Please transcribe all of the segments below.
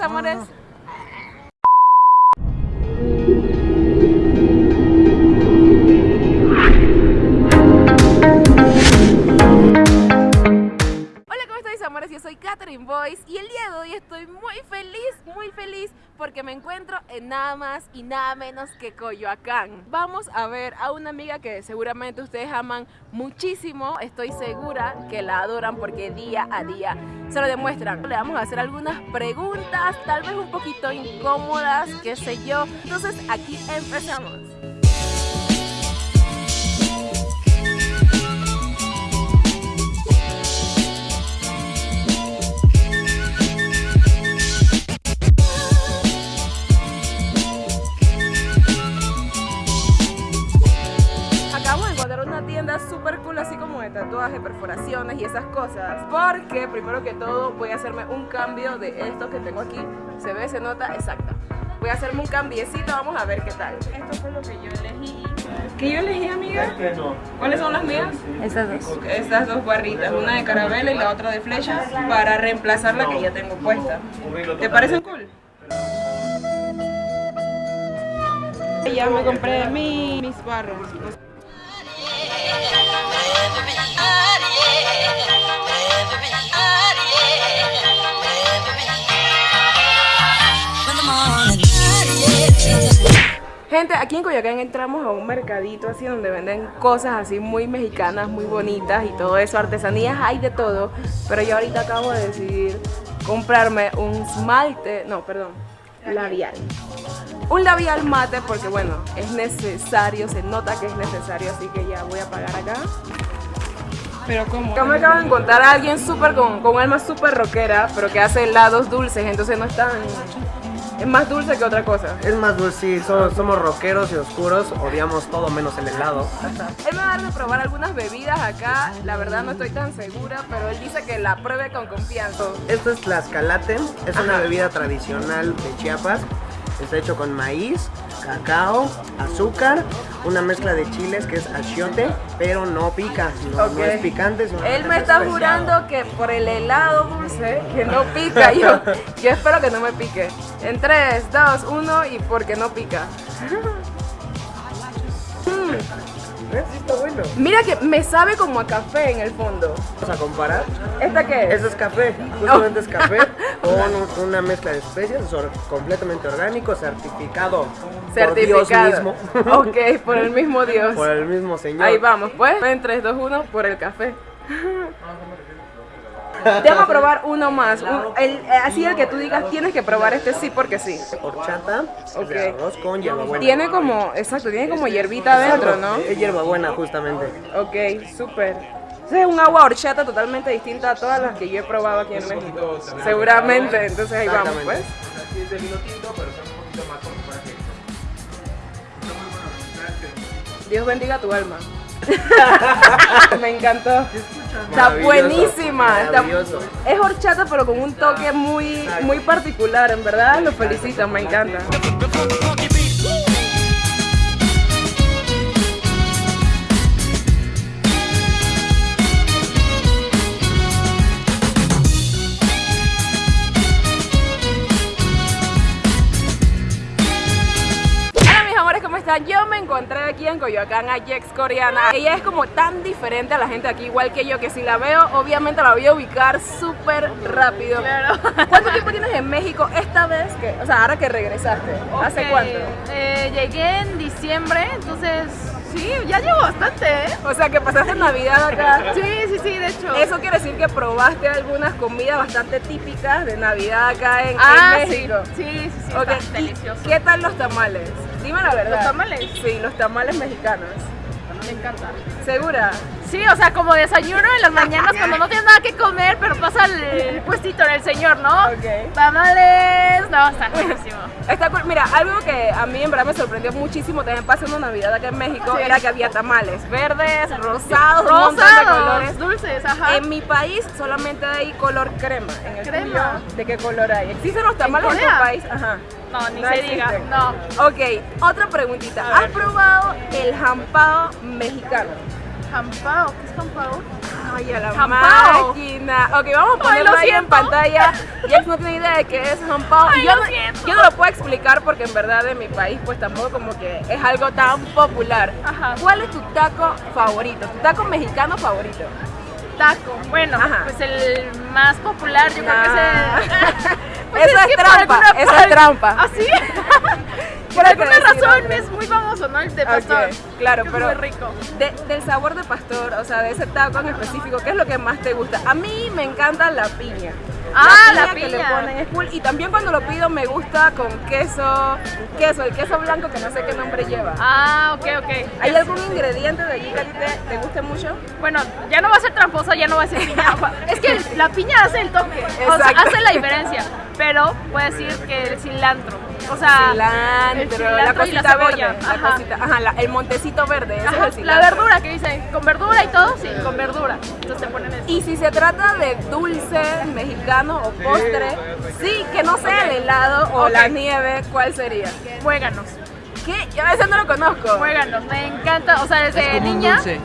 amores? Hola, el día de hoy estoy muy feliz, muy feliz porque me encuentro en nada más y nada menos que Coyoacán. Vamos a ver a una amiga que seguramente ustedes aman muchísimo. Estoy segura que la adoran porque día a día se lo demuestran. Le vamos a hacer algunas preguntas, tal vez un poquito incómodas, qué sé yo. Entonces aquí empezamos. Tatuajes, perforaciones y esas cosas Porque primero que todo voy a hacerme un cambio de esto que tengo aquí. Se ve, se nota, exacto. Voy a hacerme un cambiecito, vamos a ver qué tal. Esto fue lo que yo elegí. ¿Qué yo elegí, amiga? ¿Cuáles son las mías? Estas dos. Estas dos barritas, una de caramelo y la otra de flechas Para reemplazar la que ya tengo puesta. ¿Te parecen cool? Ya me compré mi- mis barros Gente, aquí en Coyoacán entramos a un mercadito así donde venden cosas así muy mexicanas, muy bonitas y todo eso, artesanías, hay de todo. Pero yo ahorita acabo de decidir comprarme un esmalte, no, perdón, labial. Un labial mate porque bueno, es necesario, se nota que es necesario, así que ya voy a pagar acá. Pero como... Acá me acabo de encontrar a alguien súper con, con alma súper rockera, pero que hace helados dulces, entonces no es tan... Es más dulce que otra cosa. Es más dulce, sí, so- somos rockeros y oscuros, odiamos todo menos el helado. Él me va a dar de probar algunas bebidas acá, la verdad no estoy tan segura, pero él dice que la pruebe con confianza. Esto es tlaxcalate, es una bebida tradicional de Chiapas. Está hecho con maíz, cacao, azúcar, una mezcla de chiles que es achiote, pero no pica, no, no Ok. es picante. es Él me está especial. jurando que por el helado dulce, que no pica, yo, yo espero que no me pique. En 3, 2, 1 y porque no pica. Sí, está bueno. Mira que me sabe como a café en el fondo. Vamos a comparar. ¿Esta qué es? Eso es café, justamente es café con un- una mezcla de especies, completamente orgánico, certificado, Certificado. por Dios mismo. Ok, por el mismo Dios. por el mismo señor. Ahí vamos, pues. En 3, 2, 1, por el café. Déjame a probar uno más. un- el- eh, así el que tú digas, tienes que probar este sí porque sí. Horchata, Ok. de arroz con hierbabuena. Tiene como, exacto, tiene como hierbita adentro, ¿no? Es hierbabuena, justamente. Ok, súper. Es un agua horchata totalmente distinta a todas las que yo he probado aquí en México. Seguramente, entonces ahí vamos, pues. Dios bendiga tu alma. Me encantó. Está buenísima. está- es horchata pero con un toque muy, muy particular, en verdad lo felicito, me encanta. ¿Cómo están? Yo me encontré aquí en Coyoacán a Jex Coreana. Ella es como tan diferente a la gente aquí, igual que yo, que si la veo, obviamente la voy a ubicar súper rápido. ¿Cuánto tiempo tienes en México esta vez? Que, o sea, ahora que regresaste. ¿Hace cuánto? eh, llegué en diciembre, entonces sí, ya llevo bastante, ¿eh? O sea, que pasaste Navidad acá. Sí, sí, sí, de hecho. Eso quiere decir que probaste algunas comidas bastante típicas de Navidad acá en, ah, sí, México. sí, sí, sí, Ok, está ¿y delicioso. ¿Qué tal los tamales? Dime la verdad. ¿Los tamales? Sí, los tamales mexicanos. Me encanta. ¿Segura? Sí, o sea, como desayuno en las mañanas cuando no tienes nada que comer, pero pasa el, el puestito en el señor, ¿no? Ok. Tamales, no, está buenísimo. Está cool. Mira, algo que a mí en verdad me sorprendió muchísimo también pasando Navidad acá en México Sí. era que había tamales verdes, rosados, un montón de Rosados, colores. dulces, ajá. En mi país solamente hay color crema. En el Crema. tuyo, ¿De qué color hay? ¿Existen los tamales en, tu país? Ajá. No, ni No se existen. diga, no. Ok, otra preguntita. ¿Has probado el jampado mexicano? Jampao, ¿qué es jampao? Ay, a la Jampao. máquina. Ok, vamos a ponerlo lo ahí en pantalla. Jax no tiene idea de qué es jampao. Ay, yo, no, siento. yo no lo puedo explicar porque en verdad en mi país pues tampoco como que es algo tan popular. Ajá. ¿Cuál es tu taco favorito? ¿Tu taco mexicano favorito? Taco. Bueno, Ajá. pues el más popular yo creo que es el... Pues Eso es que trampa, eso es trampa. ¿Ah, sí? Por alguna razón es muy famoso, ¿no? El de pastor. Ok, claro, que pero Es muy rico. de- del sabor de pastor, o sea, de ese taco en específico, ¿qué es lo que más te gusta? A mí me encanta la piña. Ah, la que le piña. ponen es cool. Y también cuando lo pido me gusta con queso, queso, el queso blanco que no sé qué nombre lleva. Ah, ok, ok. ¿Hay algún ingrediente de allí que a ti te, te guste mucho? Bueno, ya no va a ser tramposa, ya no va a ser piña. Es que la piña hace el toque, o sea, Exacto. hace la diferencia. Pero puedo decir que el cilantro, o sea, cilantro, el cilantro la y la cosita cebolla, verde, la ajá. cosita, ajá, la- el montecito verde, ese Ajá, es el la verdura que dicen, con verdura y todo, sí, con verdura. Entonces te ponen eso. Y si se trata de dulce mexicano o postre, sí, que no sea el helado o la nieve, ¿cuál sería? Muéganos, ¿Qué? Yo a veces no lo conozco. muéganos, me encanta, o sea, desde Es como un niña. dulce.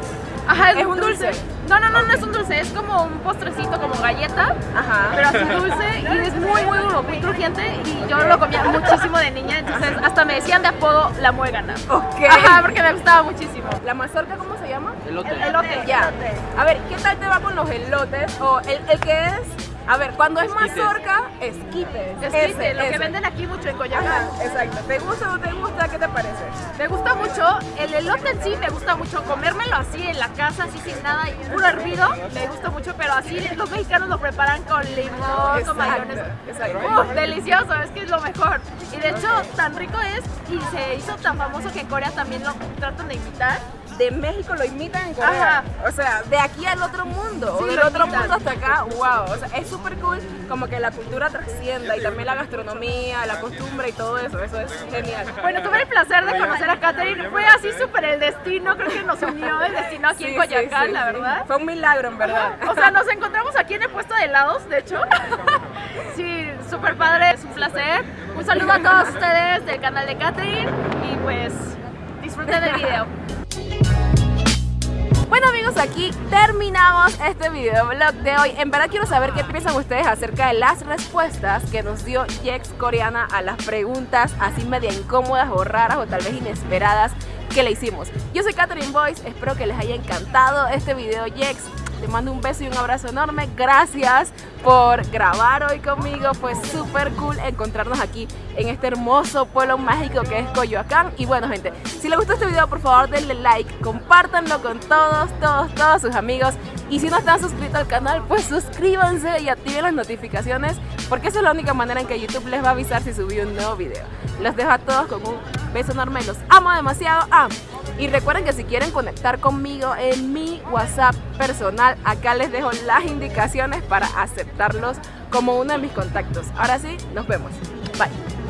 Ajá, ¿Es un dulce? No, no, no, no es un dulce, es como un postrecito, como galleta, Ajá. pero así dulce y es muy, muy duro, muy crujiente y yo lo comía muchísimo de niña, entonces hasta me decían de apodo la muégana. Ok. Ajá, porque me gustaba muchísimo. ¿La mazorca cómo se llama? Elote. Elote. Ya. A ver, ¿qué tal te va con los elotes? O el, el que es. A ver, cuando es Esquites. mazorca, esquite. Esquite, lo que venden aquí mucho en Coyacán. Ajá, exacto. ¿Te gusta o no te gusta? ¿Qué te parece? Me gusta mucho, el elote en sí me gusta mucho, comérmelo así en la casa, así sin nada, y puro hervido, me gusta mucho, pero así los mexicanos lo preparan con limón, Exacto, con mayonesa. exacto. Uf, delicioso, es que es lo mejor. Y de hecho, tan rico es y se hizo tan famoso que en Corea también lo tratan de imitar. De México lo imitan en Corea. Ajá. O sea, de aquí al otro mundo. Sí, o del otro imitan. mundo hasta acá. Wow. O sea, es súper cool como que la cultura trascienda y también la gastronomía, la costumbre y todo eso. Eso es genial. Bueno, tuve el placer de conocer a Katherine, fue así súper el destino, creo que nos unió el destino aquí Sí, en Coyacán, sí, la verdad. Fue un milagro, en verdad. O sea, nos encontramos aquí en el puesto de helados, de hecho. Sí, súper padre, es un placer. Un saludo a todos ustedes del canal de Catherine y pues disfruten del video. Aquí terminamos este videoblog de hoy. En verdad quiero saber qué piensan ustedes acerca de las respuestas que nos dio Jex Coreana a las preguntas así media incómodas o raras o tal vez inesperadas que le hicimos. Yo soy Catherine Boyce, espero que les haya encantado este video Jex. Te mando un beso y un abrazo enorme. Gracias por grabar hoy conmigo. Fue súper cool encontrarnos aquí en este hermoso pueblo mágico que es Coyoacán. Y bueno, gente, si les gustó este video, por favor denle like, compártanlo con todos, todos, todos sus amigos. Y si no están suscritos al canal, pues suscríbanse y activen las notificaciones, porque esa es la única manera en que YouTube les va a avisar si subí un nuevo video. Los dejo a todos con un beso enorme, los amo demasiado. Ah, y recuerden que si quieren conectar conmigo en mi WhatsApp personal, acá les dejo las indicaciones para aceptarlos como uno de mis contactos. Ahora sí, nos vemos. Bye.